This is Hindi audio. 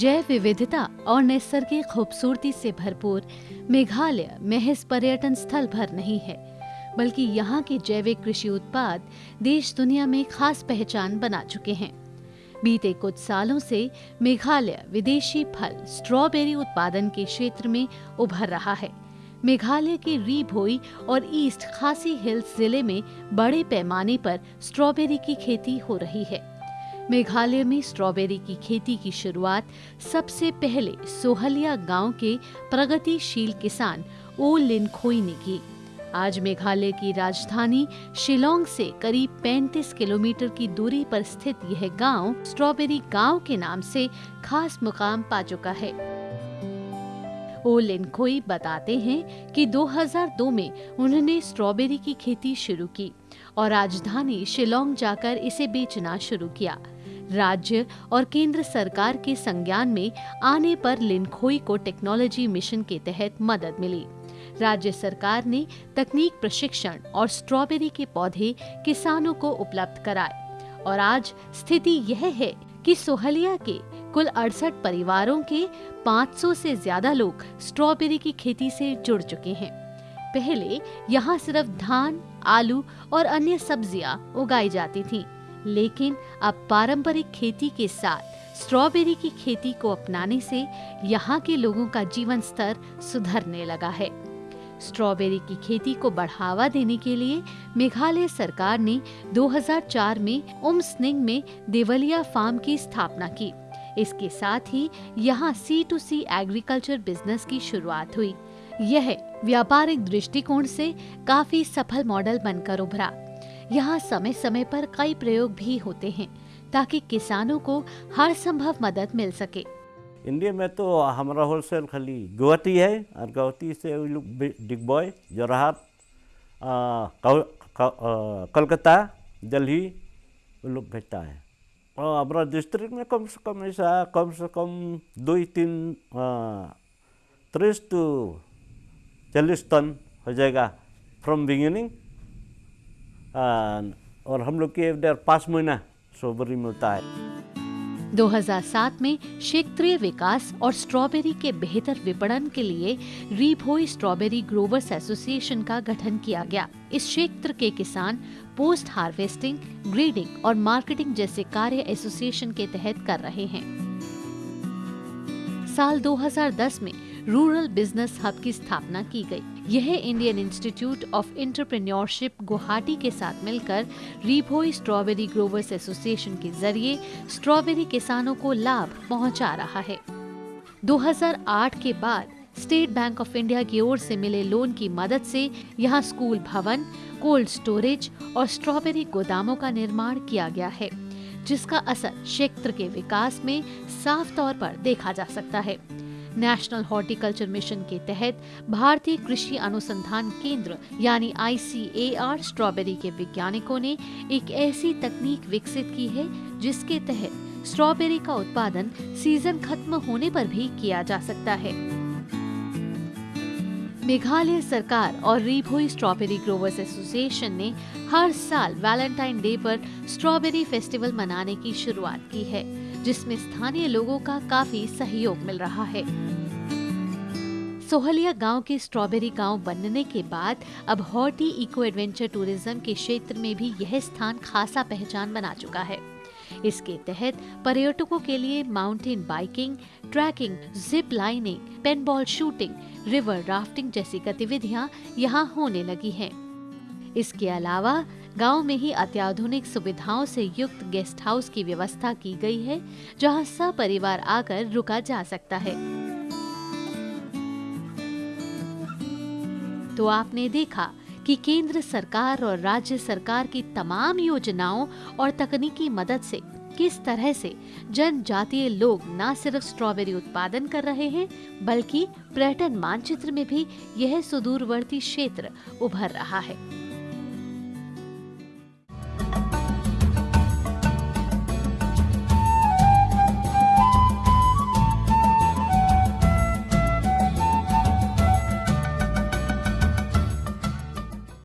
जैव विविधता और नैसर्गिक खूबसूरती से भरपूर मेघालय महज पर्यटन स्थल भर नहीं है, बल्कि यहाँ के जैविक कृषि उत्पाद देश दुनिया में खास पहचान बना चुके हैं। बीते कुछ सालों से मेघालय विदेशी फल, स्ट्रॉबेरी उत्पादन के क्षेत्र में उभर रहा है। मेघालय के री भोई और ईस्ट खासी हिल्स ज़िले में बड़े पैमाने पर स्ट्रॉबेरी की खेती हो रही है। मेघालय में स्ट्रॉबेरी की खेती की शुरुआत सबसे पहले सोहलिया गाँव के प्रगतिशील किसान ओ लिनखोई ने की। आज मेघालय की राजधानी शिलोंग से करीब 35 किलोमीटर की दूरी पर स्थित यह गाँव स्ट्रॉबेरी गाँव के नाम से खास मुकाम पा चुका है। ओ लिनखोई बताते हैं कि 2002 में उन्होंने स्ट्रॉबेरी की खेती शुरू की और राजधानी शिलोंग जाकर इसे बेचना शुरू किया। राज्य और केंद्र सरकार के संज्ञान में आने पर लिनखोई को टेक्नोलॉजी मिशन के तहत मदद मिली। राज्य सरकार ने तकनीक प्रशिक्षण और स्ट्रॉबेरी के पौधे किसानों को उपलब्ध कराए। और आज स्थिति यह है कि सोहलिया के कुल अड़सठ परिवारों के 500 से ज़्यादा लोग स्ट्रॉबेरी की खेती से जुड़ चुके हैं। पहले यहाँ सिर्फ़ धान आलू और अन्य सब्ज़ियाँ उगाई जाती थीं, लेकिन अब पारंपरिक खेती के साथ, स्ट्रॉबेरी की खेती को अपनाने से यहाँ के लोगों का जीवन स्तर सुधरने लगा है। स्ट्रॉबेरी की खेती को बढ़ावा देने के लिए मेघालय सरकार ने 2004 में उमस्निंग में देवलिया फार्म की स्थापना की। इसके साथ ही यहाँ C to C agriculture business की शुरुआत हुई। यह व्यापारिक दृष्टिकोण से काफ़ी सफल मॉडल बनकर उभरा। यहाँ समय समय पर कई प्रयोग भी होते हैं, ताकि किसानों को हर संभव मदद मिल सके। इंडिया में तो हमारा होलसेल खाली गुवाहाटी है, और गुवाहाटी से डिगबॉय जोरहाट कलकत्ता, दिल्ली, वो लोग भेजता है। और हमारा डिस्ट्रिक्ट में कम से कम ऐसा, कम से कम दो तीन तीस टू चालीस टन हो जाएगा फ्रॉम बिगिनिंग और हम लोग के इधर पाँच महीना स्ट्रॉबेरी मिलता है। 2007 में क्षेत्रीय विकास और स्ट्रॉबेरी के बेहतर विपणन के लिए रीभोई स्ट्रॉबेरी ग्रोवर्स एसोसिएशन का गठन किया गया। इस क्षेत्र के किसान पोस्ट हार्वेस्टिंग, ग्रेडिंग और मार्केटिंग जैसे कार्य एसोसिएशन के तहत कर रहे हैं। साल 2010 में रूरल बिज़नेस हब की स्थापना की गई। यह Indian institute of entrepreneurship Guwahati के साथ मिलकर रीभोई स्ट्रॉबेरी ग्रोवर्स एसोसिएशन के ज़रिए स्ट्रॉबेरी किसानों को लाभ पहुँचा रहा है। 2008 के बाद स्टेट बैंक ऑफ़ इंडिया की ओर से मिले लोन की मदद से यहाँ स्कूल भवन कोल्ड स्टोरेज और स्ट्रॉबेरी गोदामों का निर्माण किया गया है, जिसका असर क्षेत्र के विकास में साफ़ तौर पर देखा जा सकता है। नेशनल हॉर्टिकल्चर मिशन के तहत भारतीय कृषि अनुसंधान केंद्र, यानी आईसीएआर स्ट्रॉबेरी के वैज्ञानिकों ने एक ऐसी तकनीक विकसित की है, जिसके तहत स्ट्रॉबेरी का उत्पादन सीज़न खत्म होने पर भी किया जा सकता है। मेघालय सरकार और रीभोई स्ट्रॉबेरी ग्रोवर्स एसोसिएशन ने हर साल वैलेंटाइन डे पर स्ट्रॉबेरी फेस्टिवल मनाने की शुरुआत की है। जिसमें स्थानीय लोगों का काफ़ी सहयोग मिल रहा है सोहलिया गाँव के स्ट्रॉबेरी गाँव बनने के बाद अब हॉर्टी इको एडवेंचर टूरिज़्म के क्षेत्र में भी यह स्थान खासा पहचान बना चुका है इसके तहत पर्यटकों के लिए mountain biking, trekking, zip lining, paintball shooting, river rafting जैसी गतिविधियाँ यहाँ होने लगी हैं। इसके अलावा गाँव में ही अत्याधुनिक सुविधाओं से युक्त गेस्ट हाउस की व्यवस्था की गई है, जहाँ सपरिवार आकर रुका जा सकता है। तो आपने देखा कि केंद्र सरकार और राज्य सरकार की तमाम योजनाओं और तकनीकी मदद से किस तरह से जनजातीय लोग न सिर्फ़ स्ट्रॉबेरी उत्पादन कर रहे हैं, बल्कि पर्यटन मानचित्र में भी यह सुदूरवर्ती क्षेत्र उभर रहा है।